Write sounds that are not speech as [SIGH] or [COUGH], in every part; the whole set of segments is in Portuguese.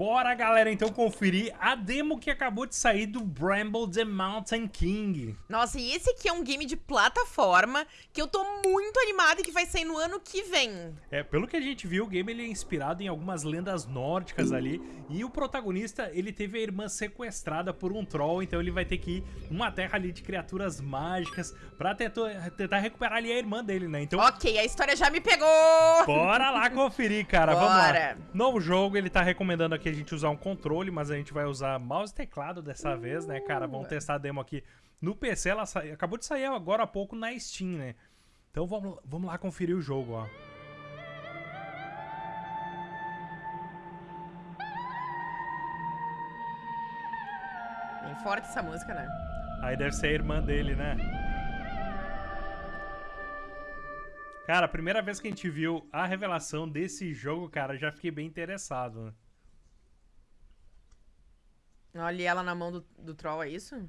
Bora, galera, então conferir a demo que acabou de sair do Bramble the Mountain King. Nossa, e esse aqui é um game de plataforma que eu tô muito animada e que vai sair no ano que vem. É, pelo que a gente viu, o game ele é inspirado em algumas lendas nórdicas ali, e o protagonista, ele teve a irmã sequestrada por um troll, então ele vai ter que ir numa terra ali de criaturas mágicas pra tentar, tentar recuperar ali a irmã dele, né? Então... Ok, a história já me pegou! Bora lá conferir, cara, Bora. vamos lá. Novo jogo, ele tá recomendando aqui a gente usar um controle, mas a gente vai usar mouse e teclado dessa vez, né, cara? Vamos testar a demo aqui no PC. Ela sa... acabou de sair agora há pouco na Steam, né? Então vamos, vamos lá conferir o jogo, ó. Bem forte essa música, né? Aí deve ser a irmã dele, né? Cara, a primeira vez que a gente viu a revelação desse jogo, cara, já fiquei bem interessado. Né? Olha ela na mão do, do troll, é isso?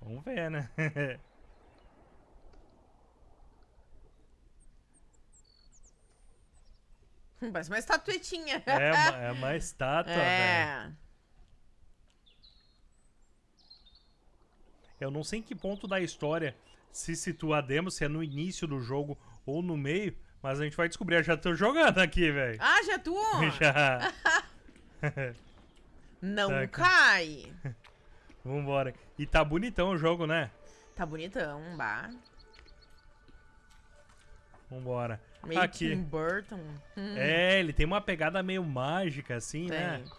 Vamos ver, né? [LAUGHS] Hum, Parece uma estatuetinha. é, é uma [LAUGHS] estátua, velho. É. Eu não sei em que ponto da história se situa a demo, se é no início do jogo ou no meio, mas a gente vai descobrir. Eu já tô jogando aqui, velho. Ah, [LAUGHS] já tu? Já. Não Tá aqui. cai. [LAUGHS] Vambora. E tá bonitão o jogo, né? Tá bonitão, bah. Vambora. Meio aqui. Tim Burton. Hum, É, ele tem uma pegada meio mágica, assim, né? tem.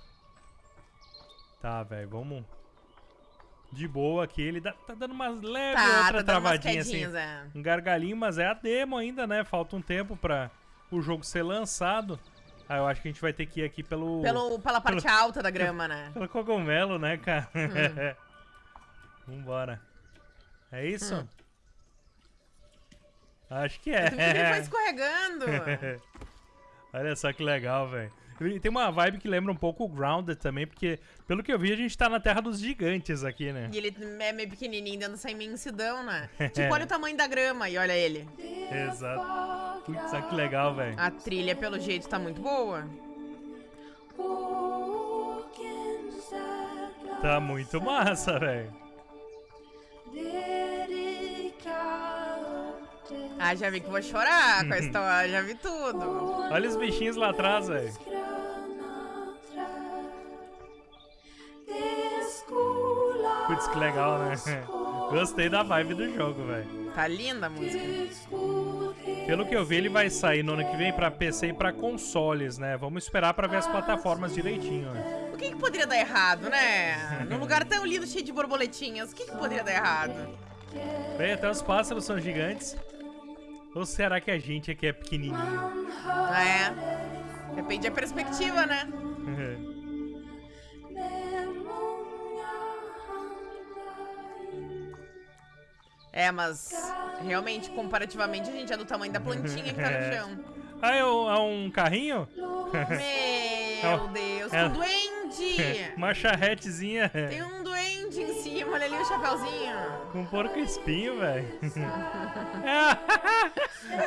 Tá, velho, vamos. De boa aqui. Ele dá- tá dando umas leves, Tá, outra tá travadinha, assim. é. Um gargalinho, mas é a demo ainda, né? Falta um tempo pra o jogo ser lançado. Ah, eu acho que a gente vai ter que ir aqui pelo. Pelo, pela parte alta da grama, né? [LAUGHS] Pelo cogumelo, né, cara? Hum. [LAUGHS] Vambora. É isso? Hum. Acho que que ele foi é. escorregando. [LAUGHS] Olha só que legal, velho. Tem uma vibe que lembra um pouco o Grounded também, porque, pelo que eu vi, a gente tá na terra dos gigantes aqui, né? E ele é meio pequenininho dentro dessa imensidão, né? [LAUGHS] Tipo, olha o tamanho da grama e olha ele. Exato. Putz, que legal, velho. A trilha, pelo jeito, tá muito boa. Tá muito massa, velho. Ah, já vi que vou chorar com a [LAUGHS] história, já vi tudo. Olha os bichinhos lá atrás, velho. Putz, que legal, né? [LAUGHS] Gostei da vibe do jogo, velho. Tá linda a música. Pelo que eu vi, ele vai sair no ano que vem pra PC e pra consoles, né? Vamos esperar pra ver as plataformas direitinho, né? O que, que poderia dar errado, né? Num lugar tão lindo, cheio de borboletinhas, o que, que poderia dar errado? Bem, até os pássaros são gigantes. Ou será que a gente aqui é pequenininho? É. Depende da perspectiva, né? [LAUGHS] É, mas realmente, comparativamente, a gente é do tamanho da plantinha que tá no [LAUGHS] É. chão. ah, é um, é um carrinho? Meu [LAUGHS] Deus, É. um duende! [LAUGHS] Uma charretezinha Tem um duende em cima, olha ali o chapeuzinho. com um porco espinho, velho.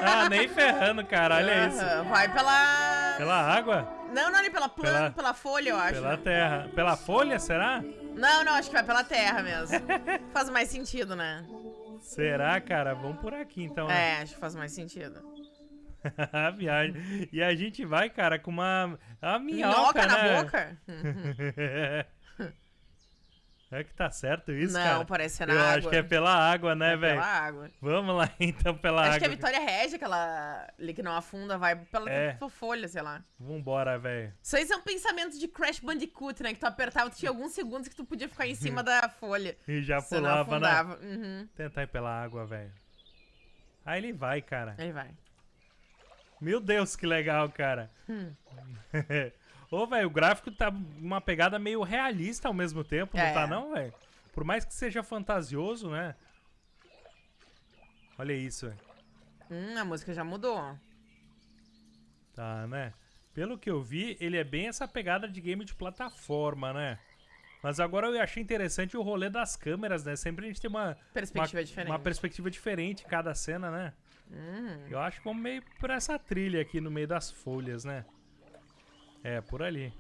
ah, nem ferrando, cara. Olha isso. Vai pela... Pela água? Não, não, ali pela planta, Pela- pela... folha, eu acho. Pela terra. Pela folha, será? Não, não, acho que vai pela terra mesmo. faz mais sentido, né? Será, cara? Vamos por aqui então, né? É, acho que faz mais sentido. [LAUGHS] A viagem. E a gente vai, cara, com uma. A minhoca, Minhoca na né? boca? [LAUGHS] é que tá certo isso, Não, cara? parece na Eu água. acho que é pela água, né, É velho? pela água. Vamos lá [LAUGHS] então pela Acho água. que a Vitória Regia, aquela ali que não afunda, vai pela É. folha, sei lá. Vambora, velho. Isso aí são pensamentos de Crash Bandicoot, né? Que tu apertava, tu tinha alguns segundos que tu podia ficar em [LAUGHS] cima da folha. E já não pulava, né? Uhum. Tentar ir pela água, velho. Aí ele vai, cara. Aí vai. Meu Deus, que legal, cara. Hum. [LAUGHS] Ô, velho, o gráfico tá uma pegada meio realista ao mesmo tempo, não É. tá não, velho? Por mais que seja fantasioso, né? Olha isso, velho. Hum, a música já mudou. Tá, né? Pelo que eu vi, ele é bem essa pegada de game de plataforma, né? Mas agora eu achei interessante o rolê das câmeras, né? Sempre a gente tem uma... Perspectiva uma, diferente. Uma perspectiva diferente em cada cena, né? Hum. Eu acho que vamos meio por essa trilha aqui no meio das folhas, né? É, por ali.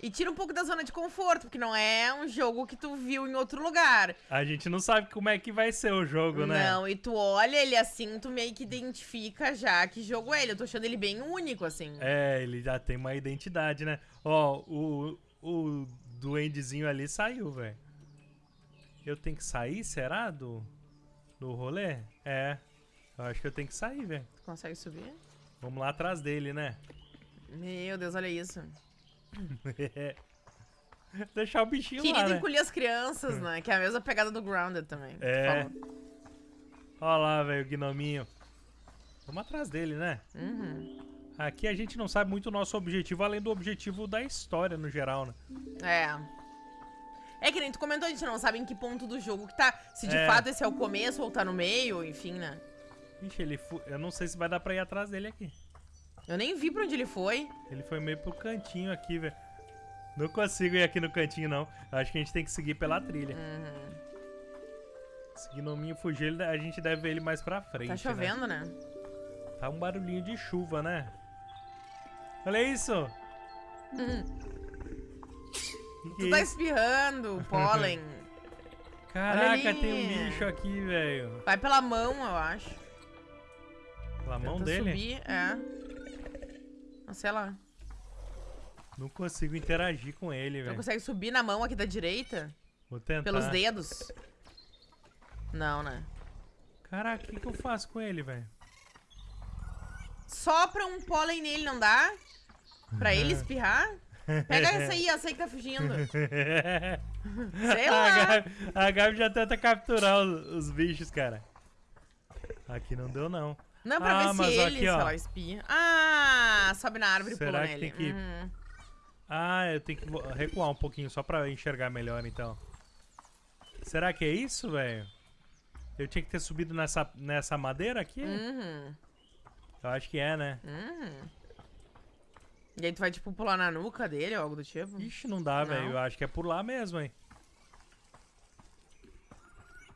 E tira um pouco da zona de conforto, porque não é um jogo que tu viu em outro lugar. A gente não sabe como é que vai ser o jogo, né? Não, e tu olha ele assim, tu meio que identifica já que jogo é ele. Eu tô achando ele bem único, assim. É, ele já tem uma identidade, né? Ó, o, o duendezinho ali saiu, velho. Eu tenho que sair, será, do, do rolê? É, eu acho que eu tenho que sair, velho. Tu consegue subir? Vamos lá atrás dele, né? Meu Deus, olha isso. [LAUGHS] Deixar o bichinho Querido lá, né? encolher as crianças, né? Que é a mesma pegada do Grounded também. É. Ó lá, velho, o gnominho. Vamos atrás dele, né? Uhum. Aqui a gente não sabe muito o nosso objetivo, além do objetivo da história no geral, né? É. É que nem tu comentou, a gente não sabe em que ponto do jogo que tá. Se de É. fato esse é o começo ou tá no meio, enfim, né? Ixi, ele fu... eu não sei se vai dar pra ir atrás dele aqui. Eu nem vi pra onde ele foi. Ele foi meio pro cantinho aqui, velho. Não consigo ir aqui no cantinho, não. Acho que a gente tem que seguir pela trilha. Uhum. Se o gnominho fugir, a gente deve ver ele mais pra frente, Tá né? chovendo, né? Tá um barulhinho de chuva, né? Olha isso! Uhum. Que Tu é tá isso? espirrando, pólen. [LAUGHS] Caraca, tem um bicho aqui, velho. Vai pela mão, eu acho. Pela mão Tenta dele? subir, é. Ah, sei lá. Não consigo interagir com ele, velho. consegue subir na mão aqui da direita? Vou tentar. Pelos dedos? Não, né? Caraca, o que, que eu faço com ele, velho? Sopra um pólen nele, não dá? Pra ele espirrar? Pega essa aí, essa aí que tá fugindo. [LAUGHS] Sei a, lá. Gabi, a Gabi já tenta capturar os, os bichos, cara. Aqui não deu, não. Não, pra Ah, ver se ele, aqui, ó. espirra. Ah, sobe na árvore e pula que nele. tem que- Uhum. Ah, eu tenho que recuar um pouquinho só pra enxergar melhor, então. Será que é isso, velho? Eu tinha que ter subido nessa, nessa madeira aqui? Uhum. Eu acho que é, né? Uhum. E aí tu vai, tipo, pular na nuca dele ou algo do tipo? Ixi, não dá, velho. Eu acho que é por lá mesmo, hein?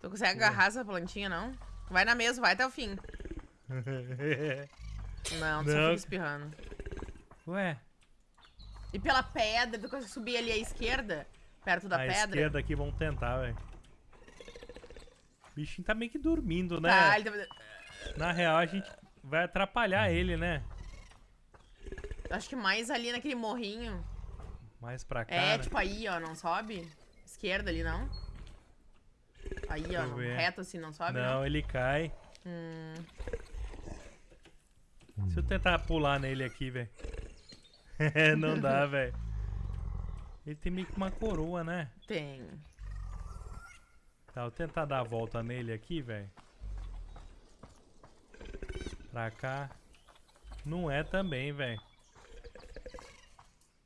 Tu consegue agarrar essa plantinha, não? Vai na mesa, vai até o fim. [LAUGHS] Não, tu só Não. fica espirrando. Ué, E pela pedra, tu consegue subir ali à esquerda, perto da a pedra. esquerda aqui, vamos tentar, velho. O bichinho tá meio que dormindo, né? Tá, ele tá... Na real, a gente vai atrapalhar ele, né? Acho que mais ali naquele morrinho. Mais pra cá, É, né? tipo aí, ó, não sobe? Esquerda ali, não? Aí, ó, eu não- ver. reto assim, não sobe? Não, ele cai. Hum, Se eu tentar pular nele aqui, velho. [LAUGHS] não dá, [LAUGHS] velho. Ele tem meio que uma coroa, né? tem. Tá, vou tentar dar a volta nele aqui, velho. Pra cá. Não é também, velho.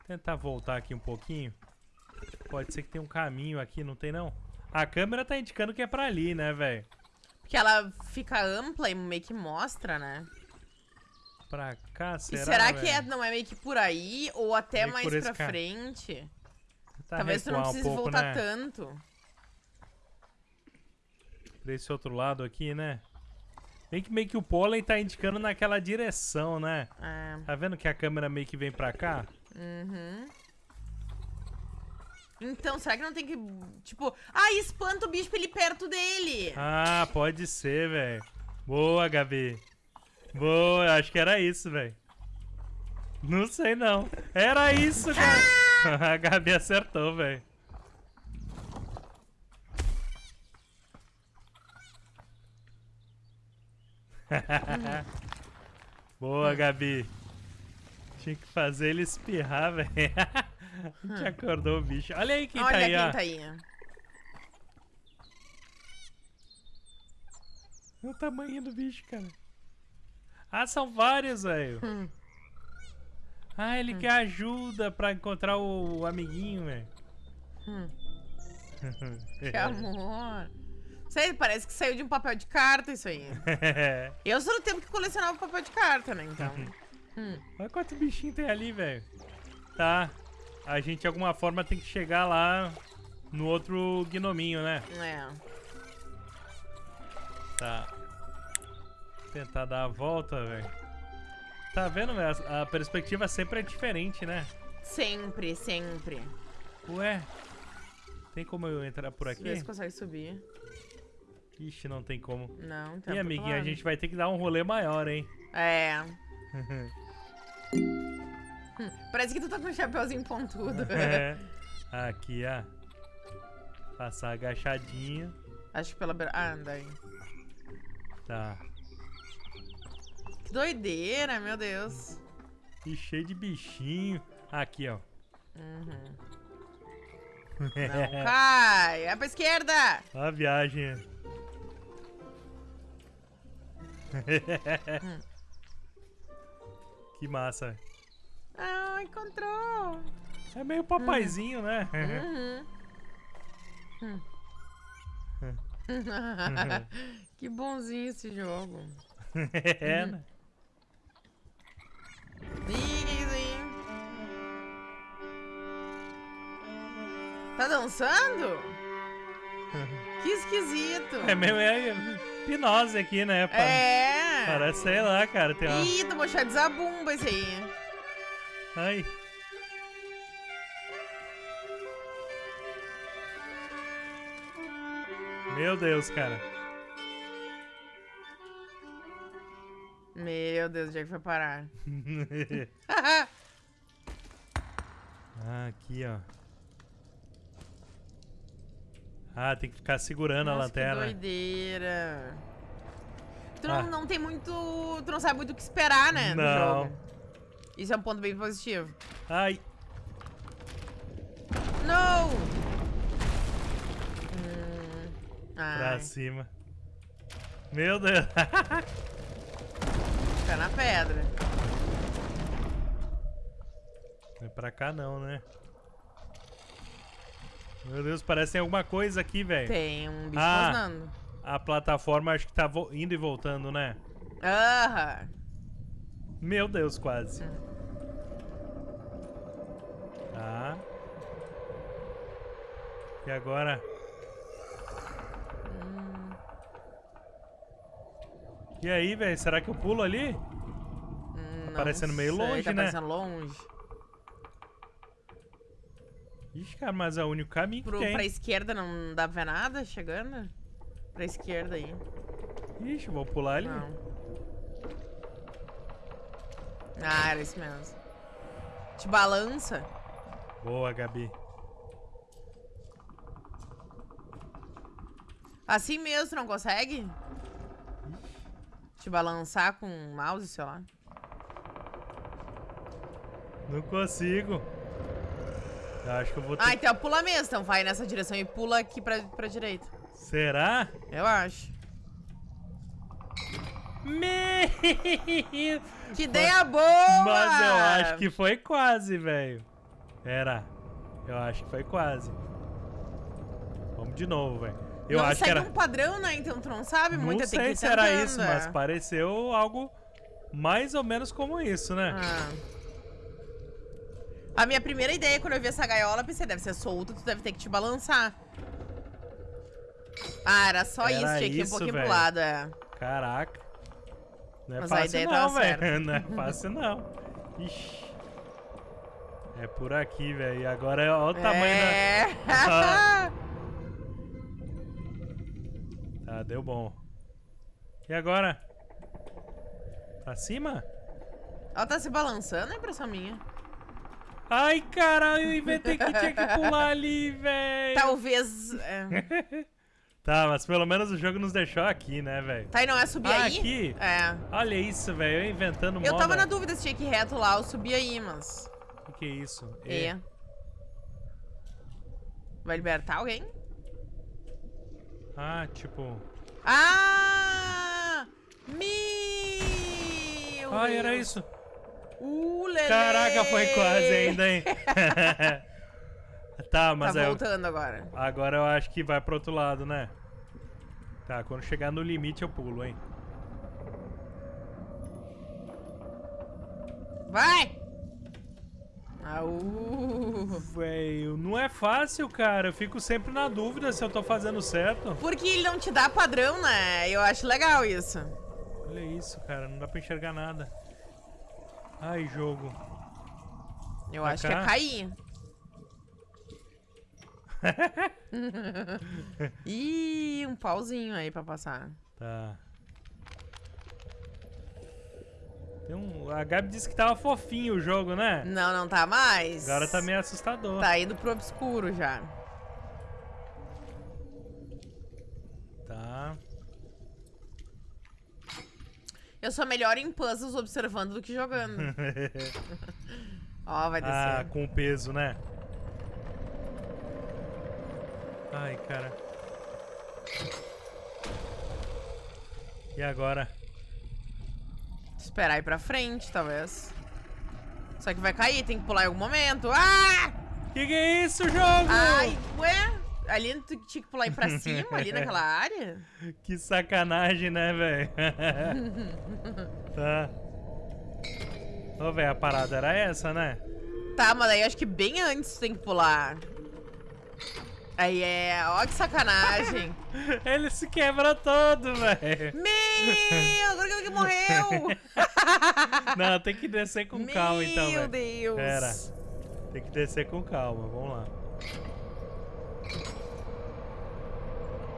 Tentar voltar aqui um pouquinho. Pode ser que tenha um caminho aqui, não tem não? A câmera tá indicando que é pra ali, né, velho? Porque ela fica ampla e meio que mostra, né? Pra cá, será, e será que velho? é, não é meio que por aí ou até Meio mais pra ca- frente? Tentar Talvez tu não recuar um precise pouco, voltar né? tanto. Pra esse outro lado aqui, né? Bem que meio que o pólen tá indicando naquela direção, né? É. Tá vendo que a câmera meio que vem pra cá? Uhum. Então, será que não tem que. Tipo, ah, espanta o bicho pra ele ir perto dele. Ah, pode ser, velho. Boa, Gabi. Boa, acho que era isso, velho. Não sei não. Era isso, cara. [LAUGHS] A Gabi acertou, velho. [LAUGHS] Boa, Gabi. Tinha que fazer ele espirrar, velho. [LAUGHS] A gente acordou o bicho. Olha aí quem Olha tá aí, quem ó. tá aí. Olha o tamanho do bicho, cara. Ah, são vários, velho. Hum. Ah, ele quer ajuda pra encontrar o, o amiguinho, velho. Hum. [LAUGHS] Que amor. Sei, parece que saiu de um papel de carta isso aí. [LAUGHS] Eu sou do tempo que colecionava papel de carta, né? Então. Hum. Olha quanto bichinho tem ali, velho. Tá. A gente, de alguma forma, tem que chegar lá no outro gnominho, né? É. Tá. Tentar dar a volta, velho. Tá vendo, velho? A a perspectiva sempre é diferente, né? Sempre, sempre. Ué? Tem como eu entrar por aqui? Vê se consegue subir. Ixi, não tem como. Não, tá E amiguinho, a gente vai ter que dar um rolê maior, hein? É. Hum, [LAUGHS] Parece que tu tá com um chapeuzinho pontudo. [LAUGHS] É. Aqui, ó. Passar agachadinho. Acho que pela. Ah, daí. Tá. Doideira, meu Deus. E cheio de bichinho. Aqui, ó. Uhum. Não [LAUGHS] cai. É pra esquerda. A viagem. [LAUGHS] que massa. Ah, encontrou. É meio papaizinho, né? Uhum. Hum. [LAUGHS] que bonzinho esse jogo. é, né? Easy. Tá dançando? [LAUGHS] Que esquisito. É meio é hipnose aqui, né? pá? É. Parece, sei lá, cara. Tem uma... Ih, tomou chá de zabumba esse aí. Ai. Meu Deus, cara. Meu Deus, onde é que foi parar? [LAUGHS] Ah, aqui, ó. Ah, tem que ficar segurando a Nossa, que lanterna. doideira. Tu não, Ah. não tem muito... Tu não sabe muito o que esperar, né, Não. jogo. Isso é um ponto bem positivo. Ai, Não! Hum, pra cima. Meu Deus. [LAUGHS] na pedra. Não é pra cá não, né? Meu Deus, parece que tem alguma coisa aqui, velho. Tem um bicho Ah. rosnando. A plataforma acho que tá indo e voltando, né? Aham. Meu Deus, quase. Hum. Tá. E agora? E aí, velho? Será que eu pulo ali? hum, não parecendo meio sei, longe, tá né? parecendo longe. Ixi, cara, mas é o único caminho que Pro, tem. pra esquerda não dá pra ver nada chegando? Pra esquerda aí. Ixi, vou pular ali. Não. Ah, era isso mesmo. Te balança. Boa, Gabi. Assim mesmo, não consegue? Te balançar com o mouse, sei lá. Não consigo. Eu acho que eu vou ter... Ah, então pula mesmo. Então vai nessa direção e pula aqui pra, pra direita. Será? Eu acho. Meu... Que ideia boa! Mas eu acho que foi quase, velho. Era. Eu acho que foi quase. Vamos de novo, velho. Eu não acho que segue era... um padrão, né? Então tu não sabe Não tem que sei ir se era isso, é. mas pareceu algo mais ou menos como isso, né? Ah. A minha primeira ideia quando eu vi essa gaiola, pensei, deve ser solto, tu deve ter que te balançar. Ah, era só Era isso, tinha que ir um pouquinho velho. pro lado, é. Caraca. Não é Mas fácil não, velho. [LAUGHS] Não é [LAUGHS] fácil não. Ixi. É por aqui, velho. E agora é olha o tamanho da... é. Ah. Tá, deu bom. E agora? Pra cima? Ela tá se balançando, é impressão minha. Ai, caralho, eu inventei que tinha que pular ali, velho. Talvez... é. [LAUGHS] Tá, mas pelo menos o jogo nos deixou aqui, né, velho? Tá, e não é subir Ah, aí? aqui? É. Olha isso, velho. Eu inventando Eu moda. tava na dúvida se tinha que ir reto lá ou subir aí, mas... O que, que é isso? É. Vai libertar alguém? Ah, tipo... Ah! Meu Ai, era isso. Uh, lelê. Caraca, foi quase ainda, hein? [LAUGHS] tá, mas tá é... voltando agora. Agora eu acho que vai pro outro lado, né? Tá, quando chegar no limite eu pulo, hein? Vai! Au! Velho, não é fácil, cara. Eu fico sempre na dúvida se eu tô fazendo certo. Porque ele não te dá padrão, né? Eu acho legal isso. Olha isso, cara. Não dá pra enxergar nada. Ai, jogo. Eu Pra acho cá? que é cair. [LAUGHS] [LAUGHS] Ih, um pauzinho aí pra passar. Tá. Tem um... A Gabi disse que tava fofinho o jogo, né? Não, não tá mais. Agora tá meio assustador. Tá indo pro obscuro já. Tá. Eu sou melhor em puzzles observando do que jogando. [LAUGHS] Ó, vai descer. ah, com o peso, né? Ai, cara. E agora? Esperar ir pra frente, talvez. Só que vai cair, tem que pular em algum momento. Ah! Que que é isso, jogo? Ai, ué? Ali tu tinha que pular ir pra cima, ali naquela [LAUGHS] área? Que sacanagem, né, velho? [LAUGHS] tá. Ô, velho, a parada era essa, né? Tá, mas daí acho que bem antes tem que pular. Aí é, ó que sacanagem. [LAUGHS] Ele se quebra todo, velho. Meu, agora que ele morreu. [LAUGHS] Não, tem que descer com calma, então, Meu. Deus. Pera. Tem que descer com calma, vamos lá.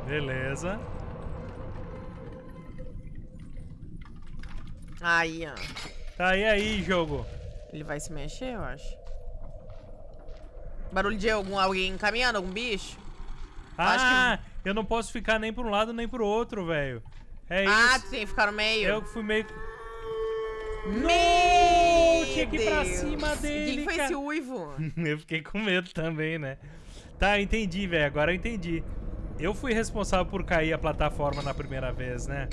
Beleza. Aí, ó. Tá, e aí, jogo? Ele vai se mexer, eu acho. Barulho de algum, alguém caminhando, algum bicho? Acho Ah, eu não posso ficar nem pra um lado nem pro outro, velho. É Ah, isso. tu tem que ficar no meio. Eu que fui meio... Meu tinha que ir pra cima dele, Quem foi cara. esse uivo? [LAUGHS] eu fiquei com medo também, né? Tá, entendi, velho. Agora eu entendi. Eu fui responsável por cair a plataforma na primeira vez, né?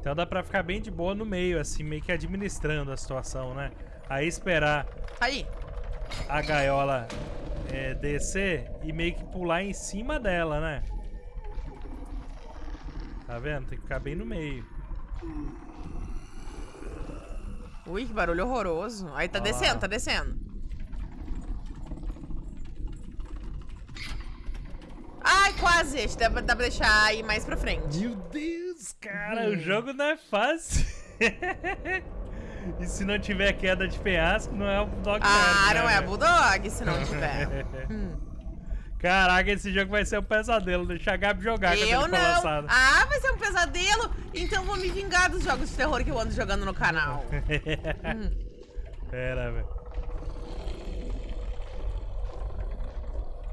Então dá pra ficar bem de boa no meio, assim, meio que administrando a situação, né? Aí esperar Aí. A gaiola é, descer e meio que pular em cima dela, né? Tá vendo? Tem que ficar bem no meio. Ui, que barulho horroroso. Aí tá Ó. descendo, tá descendo. Ai, quase. Acho que dá, pra- dá pra deixar ir mais pra frente. Meu Deus, cara, o jogo não é fácil. [LAUGHS] e se não tiver queda de penhasco, não é o Dog Ah, não né, é a velho? Bulldog, se não tiver. [LAUGHS] Hum. Caraca, esse jogo vai ser um pesadelo. Deixa a Gabi jogar Eu não. lançado. Ah, vai ser um pesadelo? Então vou me vingar dos jogos de terror que eu ando jogando no canal. [LAUGHS] Hum. Pera, velho.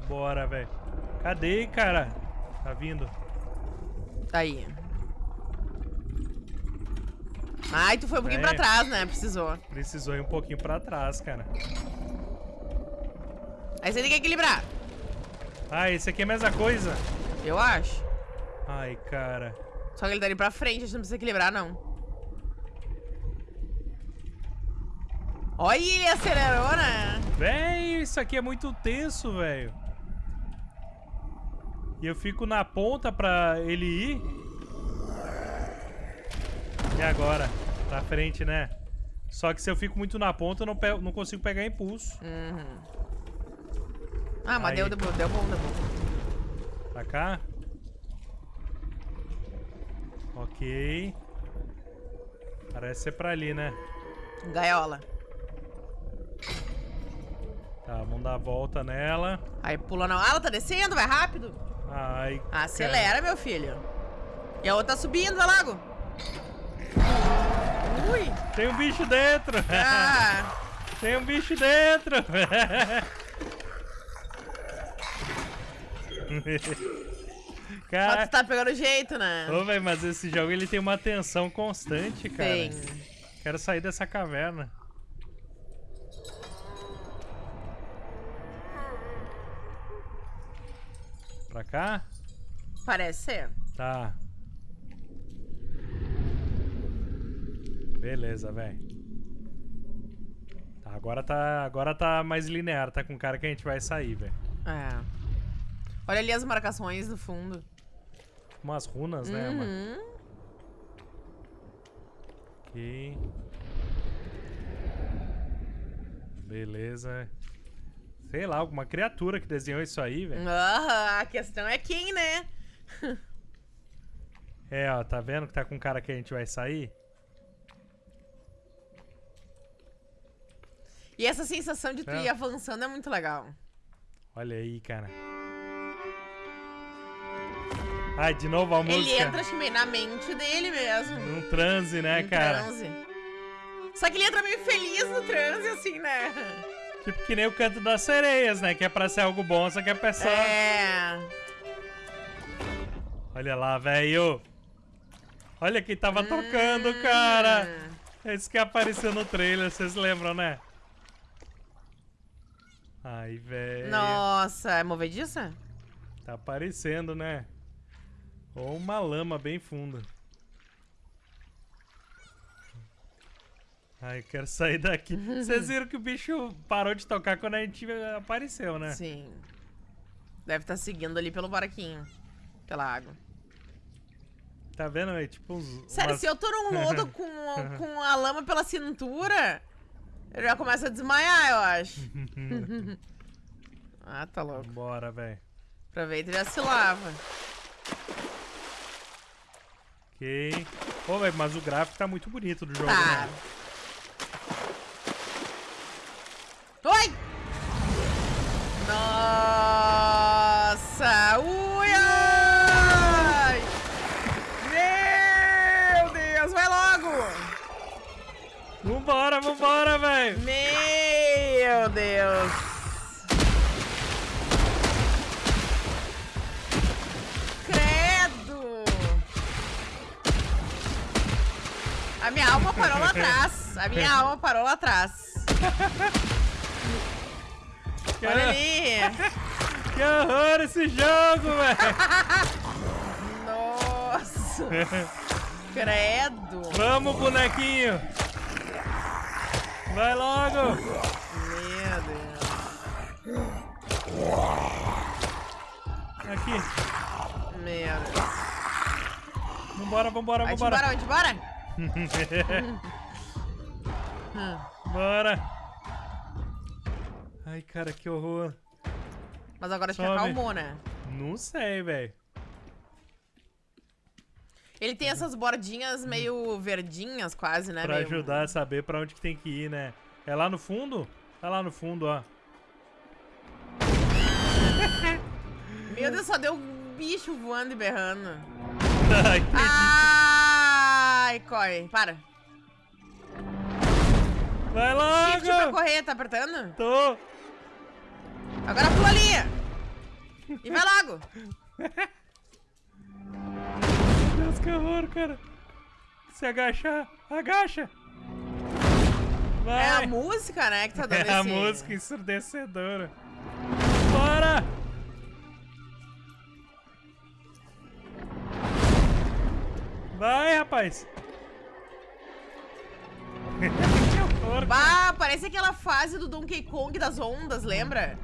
Bora, velho. Cadê, cara? Tá vindo. Tá aí. Ai, tu foi um pouquinho É. pra trás, né? Precisou. Precisou ir um pouquinho pra trás, cara. Aí você tem que equilibrar. Ah, esse aqui é a mesma coisa? Eu acho. Ai, cara. Só que ele tá ali pra frente, a gente não precisa equilibrar, não. Olha, ele acelerou, né? Véi, isso aqui é muito tenso, velho. E eu fico na ponta pra ele ir. Agora? Pra frente, né? Só que se eu fico muito na ponta, eu não, pe- não consigo pegar impulso. Uhum. Ah, mas Aí. deu, deu, bom, deu bom, deu bom. Pra cá. Ok. Parece ser pra ali, né? Gaiola. Tá, vamos dar a volta nela. Aí pula não. Ah, ela tá descendo, vai rápido. Ai, Acelera, meu filho. E a outra tá subindo, vai logo. Ui. Tem um bicho dentro! Ah, Tem um bicho dentro! mas Cara, tu tá pegando jeito, né? ô, véi, mas esse jogo ele tem uma tensão constante, cara. Tem. Quero sair dessa caverna. Pra cá? Parece ser. Tá. Beleza, velho. Tá, agora tá, agora tá mais linear, tá com cara que a gente vai sair, velho. É. Olha ali as marcações no fundo. Umas runas, né, mano? Uhum. Ok. Beleza. Sei lá, alguma criatura que desenhou isso aí, velho. Ah, a questão é quem, né? [LAUGHS] É, ó, tá vendo que tá com cara que a gente vai sair? E essa sensação de tu É. ir avançando é muito legal. Olha aí, cara. Ai, de novo a música. Ele entra, acho que meio na mente dele mesmo. Num transe, né, em cara? transe. Só que ele entra meio feliz no transe, assim, né? Tipo que nem o canto das sereias, né? Que é pra ser algo bom, só que a pessoa... É. Olha lá, velho. Olha quem tava tocando, cara. Hum. Esse que apareceu no trailer, vocês lembram, né? Ai, velho. Nossa, é movediça? Tá aparecendo, né? Ou uma lama bem funda. Ai, quero sair daqui. [LAUGHS] Vocês viram que o bicho parou de tocar quando a gente apareceu, né? Sim. Deve estar seguindo ali pelo barquinho. Pela água. Tá vendo? É tipo uns. Sério, umas- se eu tô num lodo [LAUGHS] com, com a lama pela cintura, eu já começo a desmaiar, eu acho. [LAUGHS] ah, tá louco. Bora, velho. Aproveita e já se lava. Ok. Pô, velho, mas o gráfico tá muito bonito do jogo, Tá. né? Vambora, vambora, velho. Meu Deus! Credo! A minha alma parou lá atrás. A minha [LAUGHS] alma parou lá atrás. Que, Olha ali! que horror esse jogo, velho. [LAUGHS] Nossa! Credo! Vamos, bonequinho. Vai logo. Meu Deus! Aqui. Meu Deus! Vambora, vambora, vambora. vai embora! [LAUGHS] Hum. Bora. Ai, cara, que horror. Mas agora acho que Sobe. acalmou, né? Não sei, velho. Ele tem essas bordinhas meio verdinhas, quase, né? Pra meio- ajudar a saber pra onde que tem que ir, né? É lá no fundo? Tá lá no fundo, ó. [LAUGHS] Meu Deus, só deu um bicho voando e berrando. [LAUGHS] Ai, corre. Para. Vai Shift pra correr, tá apertando? Tô! Agora pula ali. E vai logo. [LAUGHS] Que horror, cara. Se agachar, agacha! Vai! É a música, né, que tá [LAUGHS] dando É a esse... música ensurdecedora. Bora! Vai, rapaz! [LAUGHS] que horror! Bah, parece aquela fase do Donkey Kong das ondas, lembra?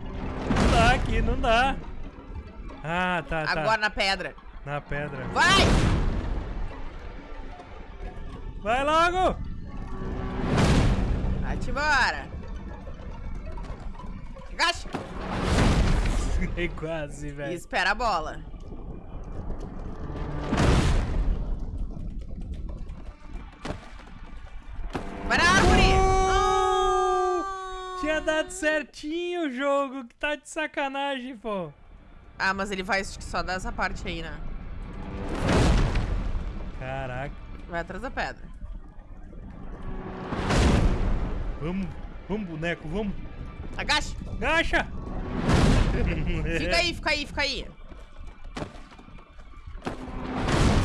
Não dá aqui, não dá. Ah, tá, tá. Agora na pedra. Na pedra. Vai! Vai logo! Vai-te embora. Agacha. [LAUGHS] É quase, E velho. espera a bola. Vai na árvore! Uh! Tinha dado certinho o jogo, que tá de sacanagem, pô. Ah, mas ele vai só dessa parte aí, né? Caraca. Vai atrás da pedra. Vamos, vamos, boneco, vamos. Agacha! Agacha! [LAUGHS] Fica aí, fica aí, fica aí.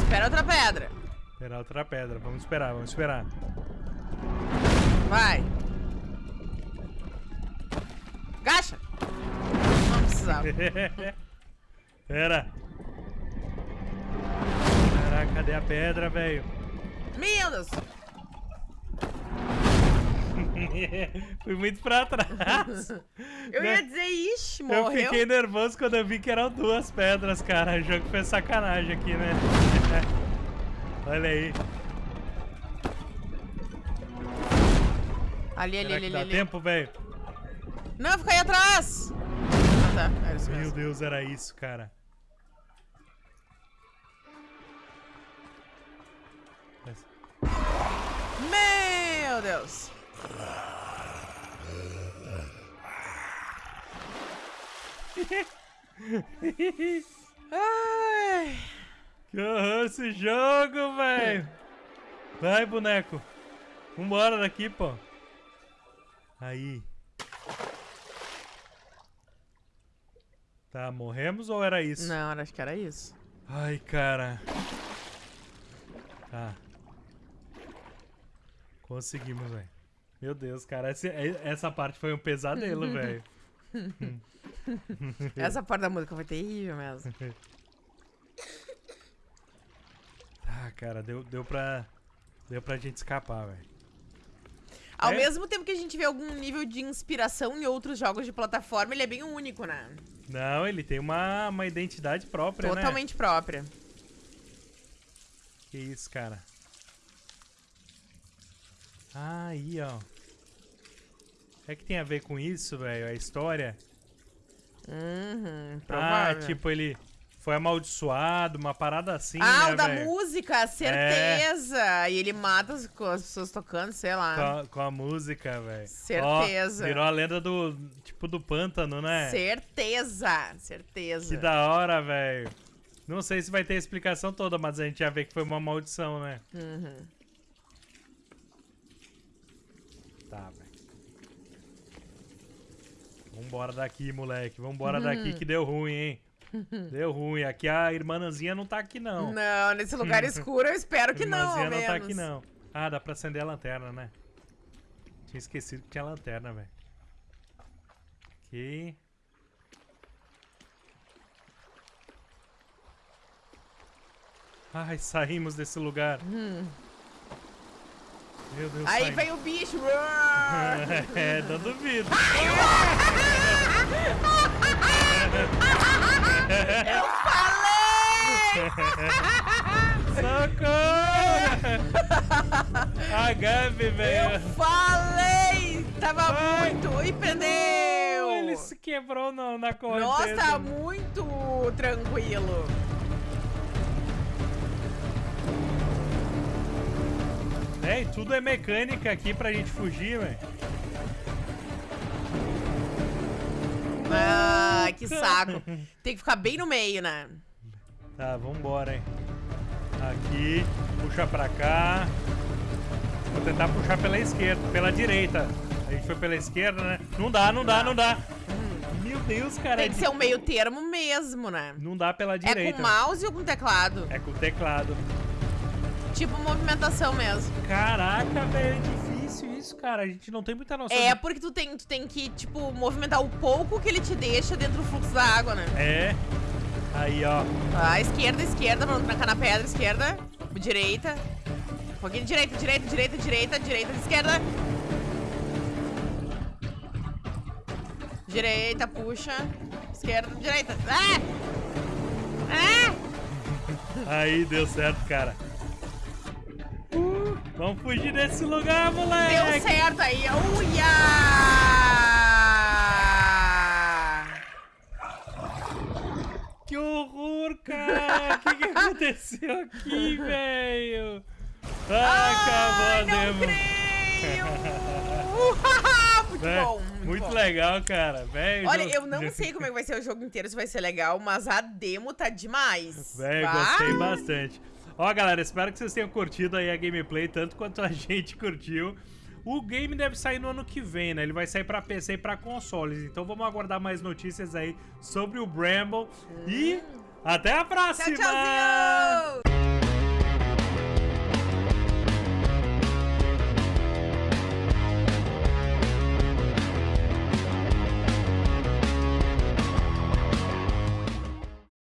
Espera outra pedra. Esperar outra pedra, vamos esperar, vamos esperar. Vai. Agacha! Não precisava. [LAUGHS] Pera. Caraca, cadê a pedra, velho? Deus! [LAUGHS] Fui muito pra trás. Eu ia dizer, ixi, Eu morreu. fiquei nervoso quando eu vi que eram duas pedras, cara. O jogo fez sacanagem aqui, né? [LAUGHS] Olha aí. Ali, ali, Será ali, que dá ali. tempo, velho? Não, fica aí atrás! Ah, tá. Era isso Meu. Deus, era isso, cara. meu Deus. [LAUGHS] Ai. Que horror esse jogo, velho. Vai, boneco. Vambora daqui, pô. Aí. Tá, morremos ou era isso? Não, acho que era isso. Ai, cara. Tá. Conseguimos, velho. Meu Deus, cara. Essa, essa parte foi um pesadelo, [LAUGHS] velho. [LAUGHS] Essa parte da música foi terrível mesmo. [LAUGHS] Ah, cara, deu, deu pra. Deu pra gente escapar, velho. Ao É? mesmo tempo que a gente vê algum nível de inspiração em outros jogos de plataforma, ele é bem único, né? Não, ele tem uma, uma identidade própria, né? Totalmente própria. Que isso, cara. Ah, aí, ó. É que tem a ver com isso, velho, a história? Uhum, Ah, provável. tipo, ele foi amaldiçoado, uma parada assim, ah, né, o da? É. música, certeza! E ele mata as, as pessoas tocando, sei lá. Com a, com a música, velho. Certeza. Ó, virou a lenda do, tipo, do pântano, né? Certeza, certeza. Que da hora, velho. Não sei se vai ter a explicação toda, mas a gente já vê que foi uma maldição, né? Uhum. Tá, velho. Vambora daqui, moleque. Vambora daqui que deu ruim, hein? [LAUGHS] Deu ruim. Aqui a irmãzinha não tá aqui, não. Não, nesse lugar [LAUGHS] escuro eu espero que não, irmãzinha não menos. tá aqui, não. Ah, dá pra acender a lanterna, né? Tinha esquecido que tinha lanterna, velho. Aqui. Ai, saímos desse lugar. Meu Deus, Aí saímos. vem o bicho. [LAUGHS] é, não duvido. Falei! Socorro! A Gabi, velho. Falei! Tava Vai. muito. E perdeu! Ele se quebrou no, na correnteza. Nossa, muito tranquilo. É, tudo é mecânica aqui pra gente fugir, velho. Que saco. Tem que ficar bem no meio, né? Tá, vambora, hein. Aqui, puxa pra cá. Vou tentar puxar pela esquerda, pela direita. A gente foi pela esquerda, né? Não dá, não dá, não dá. Meu Deus, cara. Tem é que di- ser um meio termo mesmo, né? Não dá pela É direita. com mouse ou com teclado? É com teclado. Tipo movimentação mesmo. Caraca, velho, isso, cara. A gente não tem muita noção. É de- porque tu tem, tu tem que, tipo, movimentar o pouco que ele te deixa dentro do fluxo da água, né? É. Aí, ó. Ah, esquerda, esquerda, pra não trancar na pedra, esquerda. Direita. Um pouquinho de direita, direita, direita, direita, direita, esquerda. Direita, puxa. Esquerda, direita. Ah! Ah! Aí, deu certo, cara. Vamos fugir desse lugar, Deu moleque. certo aí. Uia! Que horror, cara. O que, que aconteceu aqui, [LAUGHS] velho? Ah, Ai, acabou a demo. [LAUGHS] muito É, bom, muito, muito bom. legal, cara. Velho, Olha, eu não sei como é que vai ser o jogo inteiro, se vai ser legal, mas a demo tá demais. Velho, gostei bastante. Ó, galera, espero que vocês tenham curtido aí a gameplay, tanto quanto a [LAUGHS] gente curtiu. O game deve sair no ano que vem, né? Ele vai sair pra PC e pra consoles. Então vamos aguardar mais notícias aí sobre o Bramble. E até a Tchau, próxima! tchauzinho!